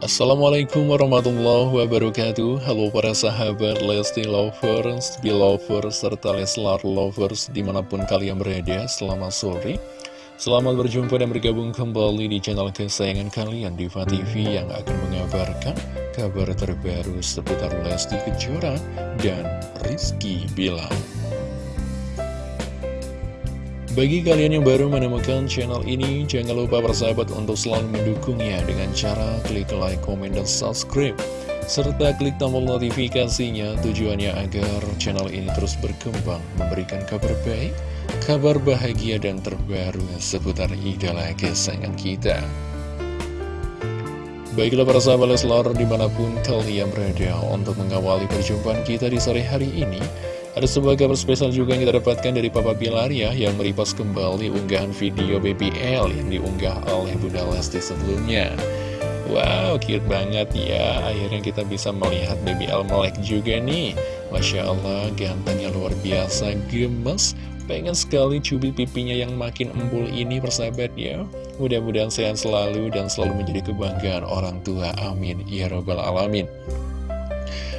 Assalamualaikum warahmatullahi wabarakatuh. Halo para sahabat Lesti Lovers, Belovers, serta Leslar Lovers di mana pun kalian berada Selamat sore. Selamat berjumpa dan bergabung kembali di channel kesayangan kalian Diva TV yang akan mengabarkan kabar terbaru seputar Lesti Kejora dan Rizky Bilar bagi kalian yang baru menemukan channel ini, jangan lupa bersahabat untuk selalu mendukungnya dengan cara klik like, komen, dan subscribe. Serta klik tombol notifikasinya tujuannya agar channel ini terus berkembang, memberikan kabar baik, kabar bahagia, dan terbaru seputar idola kesayangan kita. Baiklah para sahabat Leslar di mana pun kalian berada untuk mengawali perjumpaan kita di sore hari ini. Ada sebuah kabar spesial juga yang kita dapatkan dari Papa Bilar ya Yang meripas kembali unggahan video BBL yang diunggah oleh Bunda Lesti sebelumnya. Wow, cute banget ya. Akhirnya kita bisa melihat BBL melek juga nih. Masya Allah, gantengnya luar biasa, gemes. Pengen sekali cubit pipinya yang makin embul ini persahabat ya. Mudah-mudahan sehat selalu dan selalu menjadi kebanggaan orang tua. Amin. Ya Rabbal Alamin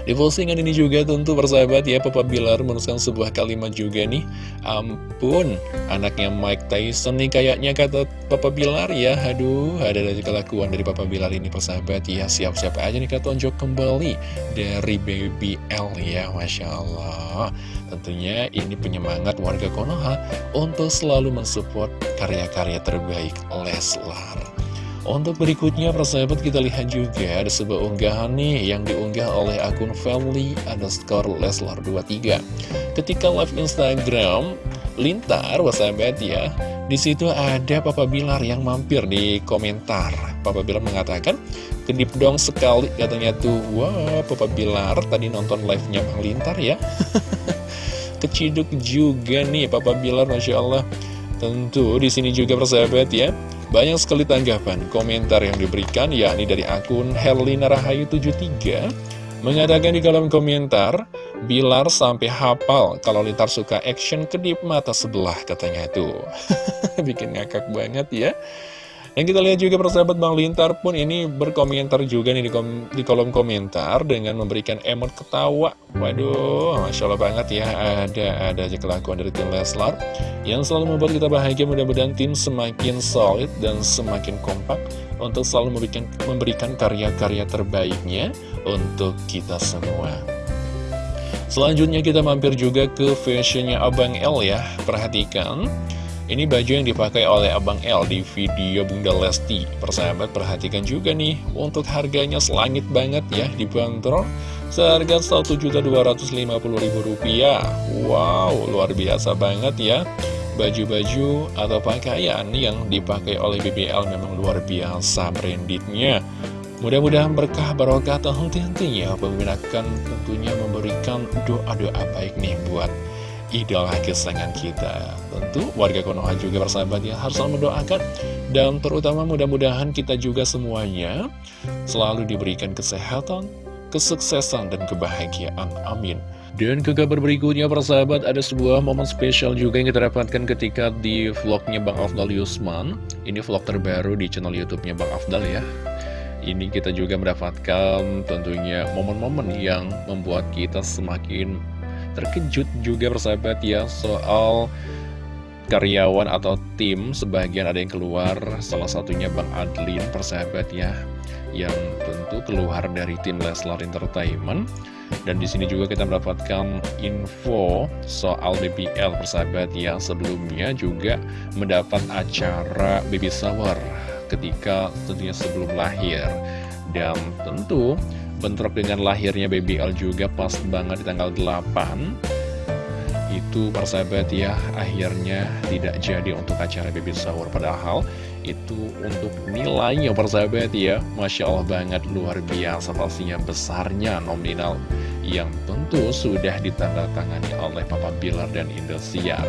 di postingan ini juga tentu persahabat ya Papa Bilar menuliskan sebuah kalimat juga nih. Ampun anaknya Mike Tyson nih kayaknya kata Papa Bilar ya. Aduh ada dari kelakuan dari Papa Bilar ini persahabat ya. Siap-siap aja nih kata tonjok kembali dari Baby L ya Masya Allah. Tentunya ini penyemangat warga Konoha untuk selalu mensupport karya-karya terbaik Leslar untuk berikutnya persahabat kita lihat juga ada sebuah unggahan nih yang diunggah oleh akun family underscore leslar 23 Ketika live Instagram lintar persahabat ya Di situ ada Papa Bilar yang mampir di komentar. Papa Bilar mengatakan Kedip dong sekali katanya tuh. Wah Papa Bilar tadi nonton live-nya Bang Lintar ya. Keciduk juga nih Papa Bilar Masya Allah. Tentu di sini juga persahabat ya banyak sekali tanggapan, komentar yang diberikan, yakni dari akun Herlina Rahayu 73 mengatakan di kolom komentar, Bilar sampai hafal kalau Lintar suka action kedip mata sebelah katanya itu. Bikin ngakak banget ya. Dan kita lihat juga persahabat Bang Lintar pun ini berkomentar juga nih di, kom di kolom komentar dengan memberikan emot ketawa. Waduh, Masya Allah banget ya, ada ada aja kelakuan dari tim Leslar yang selalu membuat kita bahagia. Mudah-mudahan tim semakin solid dan semakin kompak untuk selalu memberikan memberikan karya-karya terbaiknya untuk kita semua. Selanjutnya kita mampir juga ke fashionnya Abang L ya, perhatikan. Ini baju yang dipakai oleh Abang L di video Bunda Lesti. Persahabat perhatikan juga nih, untuk harganya selangit banget ya, dibanderol seharga Rp1.250.000. Wow, luar biasa banget ya. Baju-baju atau pakaian yang dipakai oleh BBL memang luar biasa brandednya. Mudah-mudahan berkah barokah tentunya pemimpin akan tentunya memberikan doa-doa baik nih buat idola kesayangan kita. Tentu warga Konoha juga bersahabat ya harus selalu mendoakan. Dan terutama mudah-mudahan kita juga semuanya selalu diberikan kesehatan, kesuksesan, dan kebahagiaan. Amin. Dan ke kabar berikutnya persahabat ada sebuah momen spesial juga yang kita dapatkan ketika di vlognya Bang Afdal Yusman. Ini vlog terbaru di channel youtube-nya Bang Afdal ya. Ini kita juga mendapatkan tentunya momen-momen yang membuat kita semakin terkejut juga persahabat ya soal karyawan atau tim sebagian ada yang keluar. Salah satunya Bang Adlin persahabat ya yang tentu keluar dari tim Leslar Entertainment. Dan di sini juga kita mendapatkan info soal BBL persahabat yang sebelumnya juga mendapat acara baby shower ketika tentunya sebelum lahir. Dan tentu bentrok dengan lahirnya BBL juga pas banget di tanggal 8 itu persahabat ya akhirnya tidak jadi untuk acara baby shower padahal itu untuk nilainya persahabat ya Masya Allah banget luar biasa pastinya besarnya nominal yang tentu sudah ditandatangani oleh Papa Bilar dan Indosiar.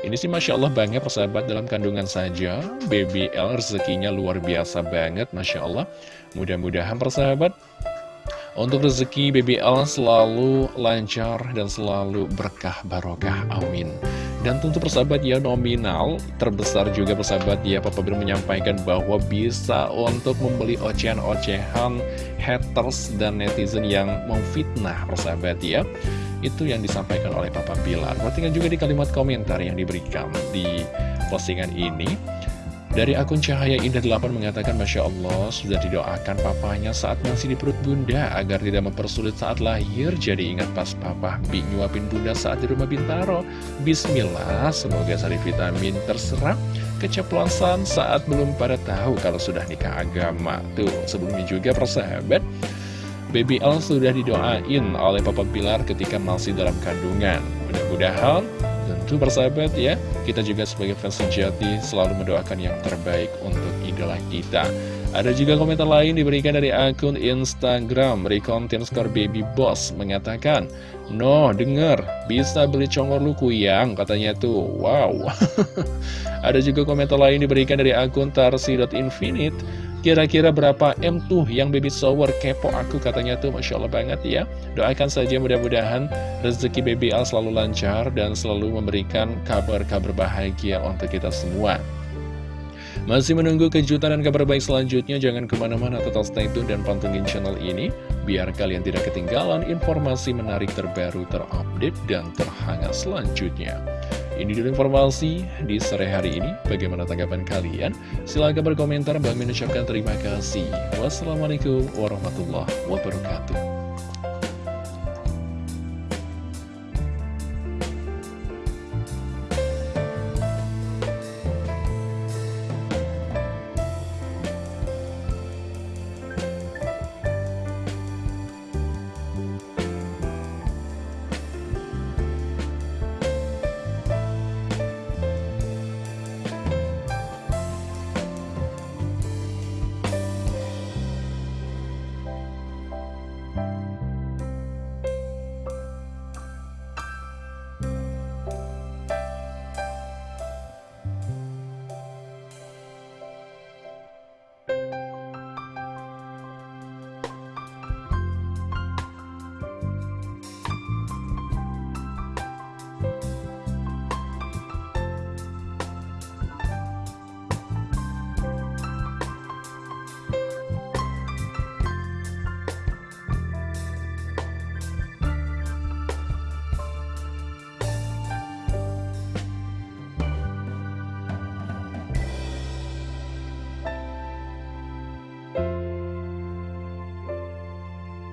Ini sih Masya Allah banget persahabat dalam kandungan saja BBL rezekinya luar biasa banget Masya Allah. Mudah-mudahan persahabat untuk rezeki BBL selalu lancar dan selalu berkah barokah, amin. Dan tentu persahabat ya nominal terbesar juga persahabat ya Papa Bilar menyampaikan bahwa bisa untuk membeli ocehan-ocehan haters dan netizen yang memfitnah persahabat ya. Itu yang disampaikan oleh Papa Bilar Perhatikan juga di kalimat komentar yang diberikan di postingan ini dari akun Cahaya Indah 8 mengatakan Masya Allah sudah didoakan papanya saat masih di perut bunda Agar tidak mempersulit saat lahir. Jadi ingat pas papa bi nyuapin bunda saat di rumah Bintaro. Bismillah semoga sari vitamin terserap Keceplosan saat belum pada tahu kalau sudah nikah agama. Tuh sebelumnya juga persahabat Baby L sudah didoain oleh Papa Bilar ketika masih dalam kandungan. Mudah-mudahan Tentu persahabat ya, kita juga sebagai fans sejati selalu mendoakan yang terbaik untuk idola kita. Ada juga komentar lain diberikan dari akun Instagram. Recontent Score Baby Boss mengatakan No, denger, bisa beli congor lu kuyang, katanya tuh, wow. Ada juga komentar lain diberikan dari akun Tarsi.infinite Kira-kira berapa M tuh yang baby shower? Kepo aku katanya tuh Masya Allah banget ya. Doakan saja mudah-mudahan rezeki baby Al selalu lancar dan selalu memberikan kabar-kabar bahagia untuk kita semua. Masih menunggu kejutan dan kabar baik selanjutnya, jangan ke mana-mana tetap stay tune dan pantengin channel ini, biar kalian tidak ketinggalan informasi menarik terbaru, terupdate, dan terhangat selanjutnya. Ini dulu informasi di sore hari ini. Bagaimana tanggapan kalian? Silahkan berkomentar. Bang mengucapkan terima kasih. Wassalamualaikum warahmatullahi wabarakatuh.